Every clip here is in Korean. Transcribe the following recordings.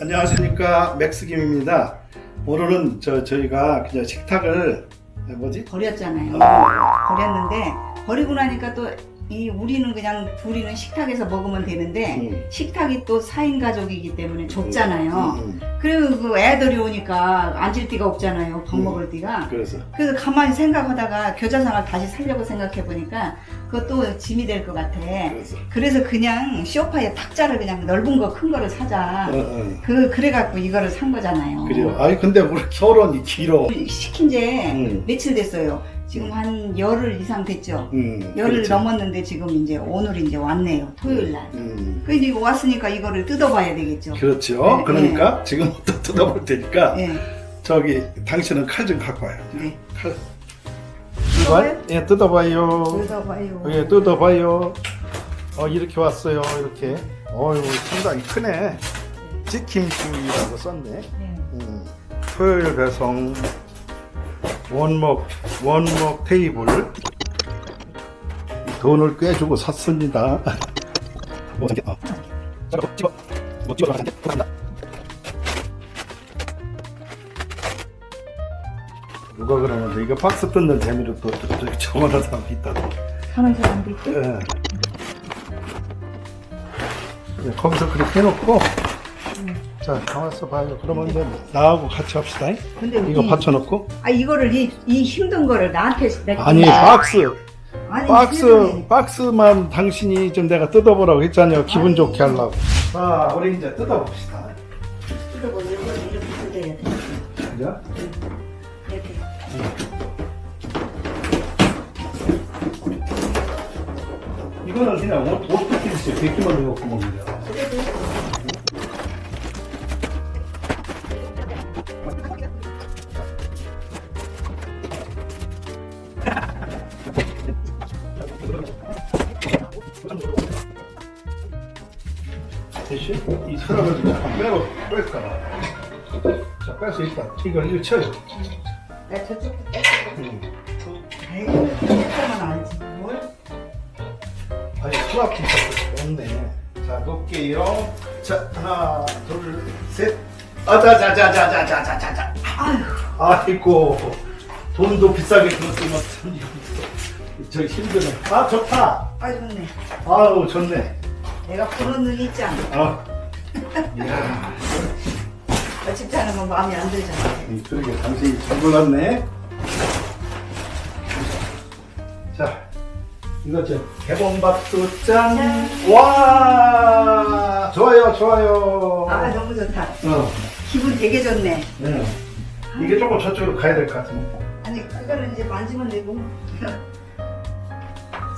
안녕하십니까 맥스김입니다. 오늘은 저 저희가 그냥 식탁을 뭐지? 버렸잖아요. 어, 버렸는데 버리고 나니까 또 이 우리는 그냥 둘이는 식탁에서 먹으면 되는데 음. 식탁이 또 4인 가족이기 때문에 좁잖아요. 음, 음. 그리고 그 애들이 오니까 앉을 데가 없잖아요. 밥 음. 먹을 데가. 그래서 그래서 가만히 생각하다가 겨자상을 다시 살려고 생각해 보니까 그것도 짐이 될 것 같아. 그래서 그래서 그냥 쇼파에 탁자를 그냥 넓은 거 큰 거를 사자. 어, 어. 그 그래 갖고 이거를 산 거잖아요. 그래요. 아니 근데 우리 결혼이 길어. 시킨 지 음. 며칠 됐어요. 지금 한 열흘 이상 됐죠. 음, 열흘 그렇죠. 넘었는데 지금 이제 오늘 이제 왔네요. 토요일 날. 음, 그래서 이거 왔으니까 이거를 뜯어봐야 되겠죠. 그렇죠. 네, 그러니까 지금부터 뜯어볼 테니까 네, 저기 당신은 칼 좀 갖고 와요. 네. 칼. 뜯어봐요? 예, 뜯어봐요. 뜯어봐요. 예, 뜯어봐요. 어, 이렇게 왔어요. 이렇게. 어유 상당히 크네. 치킨구이라고 썼네. 네. 음, 토요일 배송 원목 원목 테이블 돈을 꽤 주고 샀습니다. 뭐? 어. 잠깐. 뭐 가는데? 감사합니다. 누가 그러는데 이거 박스 뜯는 재미로 또 저기 저만한 사람이 있다고. 하는 사람도. 예. 예, 거기서 그렇게 해놓고 자 가만있어 봐요 그러면 이제 나하고 같이 합시다 근데 이거 이- 받쳐놓고 아 이거를 이, 이 힘든 거를 나한테 내가 아니 박스 아니, 박스 세상에. 박스만 당신이 좀 내가 뜯어보라고 했잖아요 기분 아니. 좋게 하려고 자 우리 이제 뜯어봅시다 뜯어보고 이거를 이렇게 뜯어야 돼. 그죠? 이렇게. 이거는 그냥 옷, 옷 뜯기듯이 베끼만 넣고 먹는 거야 대신 이 서랍을 좀 잠깐 빼고 뺄까 자뺄수 있다 이거 이거 쳐요 나 저쪽 음. 아이고 저쪽만 알지 뭘? 아니 수납 기사가 없네. 자 놓을게요. 자 하나 둘셋 아자자자자자자자자. 아휴 아이고 돈도 비싸게 들었으면 참 이거 저 힘드네. 아 좋다. 아 좋네. 아우 좋네. 내가 보는 눈이 있잖아. 아. 이야. 하는 건 마음에 안 들잖아. 이 그러게 당신이 잘 골랐네. 자 이거 저 개봉박수 짠. 짠. 와 좋아요 좋아요. 아 너무 좋다. 어. 기분 되게 좋네. 네. 이게 조금 저쪽으로 가야 될 것 같은데. 아니 그거를 이제 만지면 되고.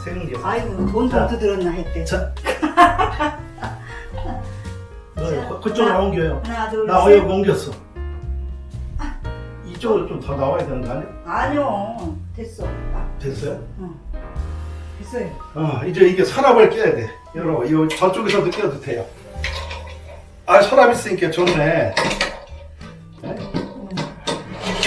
생겨. 아이고 돈 자. 좀 들었나 했대. 자. 그- 그쪽으로 하나, 옮겨요. 하나 둘나 셋. 어여 옮겼어. 이쪽으로 좀 더 나와야 되는 거 아니야? 아니요 됐어. 아, 됐어요? 응. 됐어요. 어, 이제 이게 서랍을 껴야 돼. 여러분, 이거 저쪽에서도 껴도 돼요. 아, 서랍 있으니까 좋네. 네?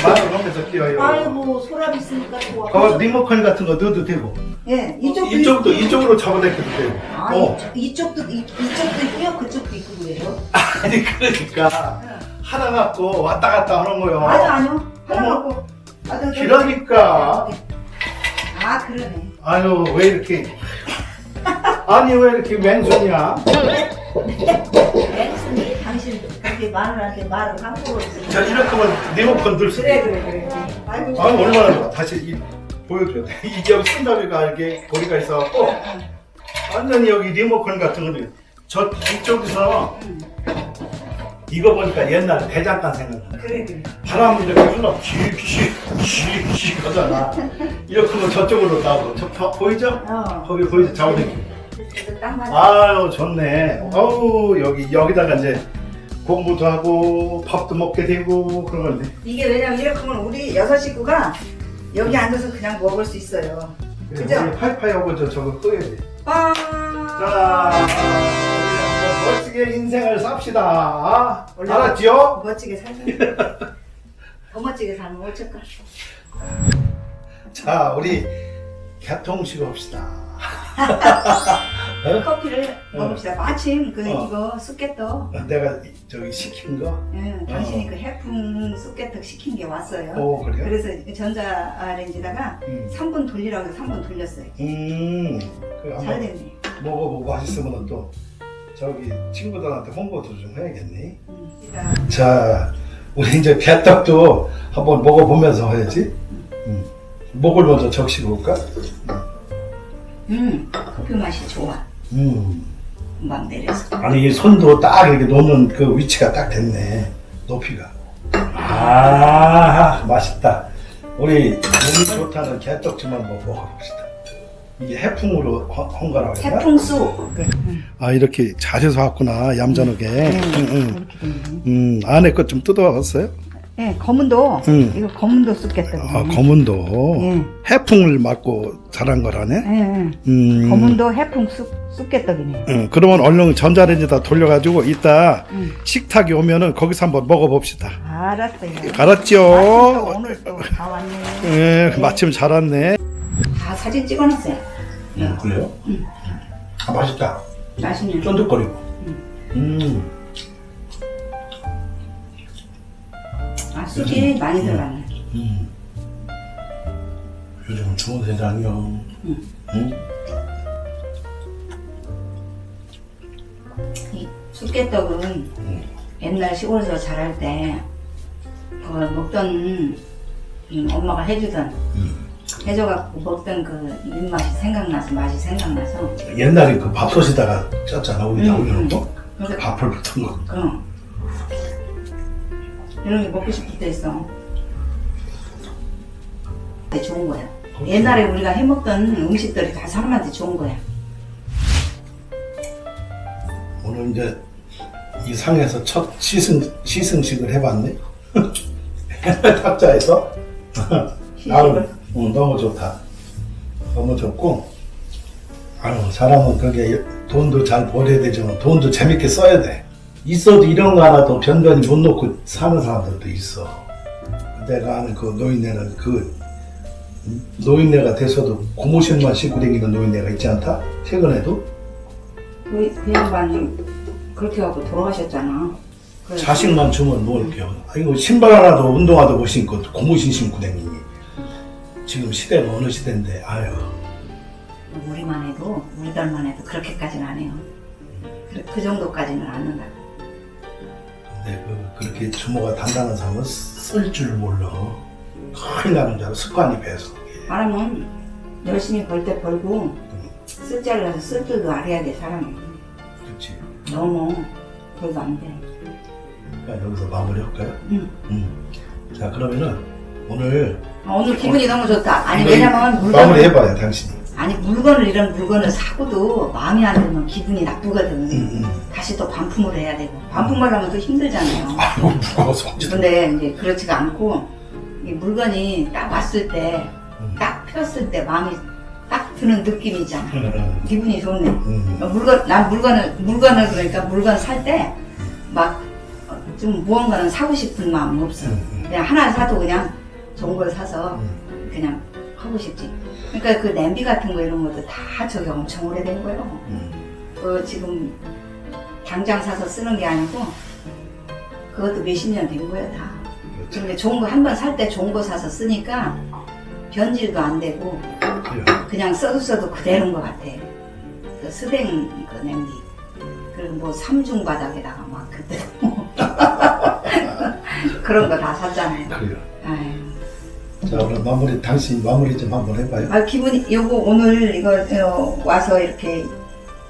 마늘 넣으면서 끼워요. 아이고 소랍 있으니까 좋아. 어, 리모컨 같은 거 넣어도 되고. 예 이쪽도 이쪽도, 있- 이쪽으로 잡아당겨도 되고. 아 어. 이쪽, 이쪽도 이, 이쪽도 있고요 그쪽도 있고 그래요. 아니, 그러니까. 하나 갖고 왔다 갔다 하는 거요. 아니요 아니요 하나 어머. 갖고. 아, 저, 저, 그러니까. 아 그러네. 아유, 왜 이렇게. 아니, 왜 이렇게 맨손이야? 엑스니 당신 그렇게 마누라한테 말을 함부로. 자, 이렇게 하면 리모컨 들수 그래 있어. 그래 그래. 아이고. 아, 얼마나. 다시 이, 보여줘야 돼. 이게 손잡이가 이렇게 고리가 있어갖고, 완전히 여기 리모컨 같은 거는 저 이쪽에서 이거 보니까 옛날 대장간 생각나. 그래 그래. 바람을 이렇게 흘러 쥐쥐쥐쥐 하잖아. 이렇게 하면 저쪽으로 나오고 저, 저 보이죠? 어. 거기 보이죠? 맞아. 아유 좋네. 어우 여기 여기다가 이제 공부도 하고 밥도 먹게 되고 그런 건데. 이게 왜냐면 이렇게 하면 우리 여섯 식구가 여기 앉아서 그냥 먹을 수 있어요. 그죠? 우리 파이파이하고 저 저거 끄야 돼. 빠. 자, 우리 한번 멋지게 인생을 삽시다. 알았지요? 멋지게 살자. 더 멋지게 살면 어쩔까? 자, 우리 개통식 합시다. 어? 커피를 어. 먹읍시다. 마침 그 어. 이거 쑥개떡. 내가 저기 시킨 거? 예, 당신이 그 해풍 쑥개떡 시킨 게 왔어요. 오 그래요? 그래서 전자레인지다가 음, 3분 돌리라고 해서 3분 돌렸어요. 음. 그잘 됐네. 먹어보고 맛있으면 또 저기 친구들한테 홍보도 좀 해야겠니? 음, 자, 우리 이제 개떡도 한번 먹어보면서 해야지. 음. 목을 먼저 적시고 올까? 음, 커피 맛이 좋아. 음. 금방 내려서. 아니 이 손도 딱 이렇게 놓는 그 위치가 딱 됐네. 높이가. 아, 맛있다. 우리 몸이 좋다는 개떡지만 먹어봅시다. 이게 해풍으로 헌- 헌거라고 했나? 해풍쑥. 아 이렇게 잘 해서 왔구나 얌전하게. 네, 응, 응. 됐네. 음 안에 것 좀 뜯어봤어요? 네, 검은도 음. 이거 검은도 쑥개떡. 아 검은도 예. 해풍을 맞고 자란 거라네. 예, 예. 음. 검은도 해풍 쑥 쑥개떡이네. 응, 그러면 얼른 전자레인지다 돌려가지고 이따 음. 식탁에 오면은 거기서 한번 먹어봅시다. 알았어요. 마침 또 알았죠? 오늘 또 다 왔네. 예, 마침 잘 왔네. 다 사진 찍어놨어요. 음, 그래요? 음. 아, 맛있다. 맛있네. 쫀득거리고. 음. 아, 쑥이 많이 들어갔네. 음. 요즘 중원대장형. 음. 응? 이 쑥개떡은 음. 옛날 시골에서 자랄 때 그걸 먹던 음, 엄마가 해주던 음. 해줘갖고 먹던 그 입맛이 생각나서 맛이 생각나서 옛날에 그 밥솥에다가 쪘잖아. 우리 다 음, 올려놓고. 그래서 밥을 붙은 거. 응. 이런 게 먹고 싶을 때 있어. 좋은 거야. 옛날에 우리가 해먹던 음식들이 다 사람한테 좋은 거야. 오늘 이제 이 상에서 첫 시승, 시승식을 해봤네. 탑자에서. 나는 응, 너무 좋다. 너무 좋고. 아유, 사람은 그게 돈도 잘 벌어야 되지만 돈도 재밌게 써야 돼. 있어도 이런 거 하나도 변변히 못 놓고 사는 사람들도 있어. 내가 아는 그 노인네는 그 노인네가 돼서도 고무신만 신고 다니는 노인네가 있지 않다? 최근에도? 그, 그 양반이 그렇게 하고 돌아가셨잖아. 그래서 자식만 주면 뭐 이렇게 아이고 신발 하나도 운동화도 못 신고 고무신 신고 다니니 지금 시대가 어느 시대인데 아유 우리만 해도 우리들만 해도 그렇게까지는 안 해요. 그, 그 정도까지는 안 한다. 근 데 그, 그렇게 주모가 단단한 사람은 쓸 줄 몰라 큰일 나는 줄 알아 습관이 배서 말하면 열심히 벌 때 벌고 쓸줄 알아서 쓸 줄도 알아야 돼 사람은. 그렇지 너무 벌도 안 돼. 그러니까 여기서 마무리할까요? 응. 음. 자 그러면은 오늘 아, 오늘 기분이 너무 좋다. 아니 왜냐면 물건 마무리해봐요 당신이 아니 물건을 이런 물건을 사고도 마음에 안 들면 기분이 나쁘거든. 음, 음. 다시 또 반품을 해야 되고 반품을 하면 또 힘들잖아요. 아이고 무거워서 언제든 근데 이제 그렇지가 않고 이 물건이 딱 왔을 때 음. 딱 폈을 때 마음이 딱 드는 느낌이잖아. 음, 기분이 좋네. 음. 물건 난 물건을 물건을 그러니까 물건 살 때 막 좀 무언가는 사고 싶은 마음은 없어. 그냥 하나 사도 그냥 좋은 걸 사서 음. 그냥 하고 싶지. 그러니까 그 냄비 같은 거 이런 것도 다 저기 엄청 오래된 거예요. 음. 그 지금 당장 사서 쓰는 게 아니고 그것도 몇십 년 된 거예요 다. 그렇지. 근데 좋은 거 한 번 살 때 좋은 거 사서 쓰니까 변질도 안 되고. 그냥 써도 써도 그대로인 것 같아. 그 스댕 그 냄비. 그리고 뭐 삼중 바닥에다가 막 그때 그런 거 다 샀잖아요. 그래요. 아유. 자 오늘 마무리 당신 마무리 좀 한번 해봐요. 아 기분이 요거 오늘 이거 어, 와서 이렇게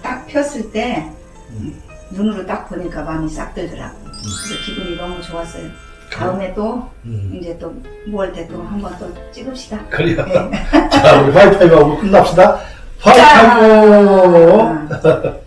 딱 폈을 때 음. 눈으로 딱 보니까 마음이 싹 들더라고. 그래서 기분이 너무 좋았어요. 다음에 또 음. 이제 또 무얼 때또 한번 또 찍읍시다. 그래요. 네. 자, 우리 화이파이브 하고 끝납시다. 짠.